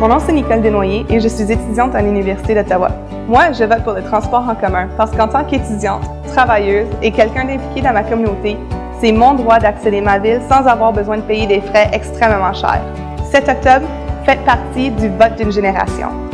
Mon nom c'est Nicole Desnoyers et je suis étudiante à l'Université d'Ottawa. Moi, je vote pour le transport en commun parce qu'en tant qu'étudiante, travailleuse et quelqu'un d'impliqué dans ma communauté, c'est mon droit d'accéder à ma ville sans avoir besoin de payer des frais extrêmement chers. Cet octobre, faites partie du vote d'une génération.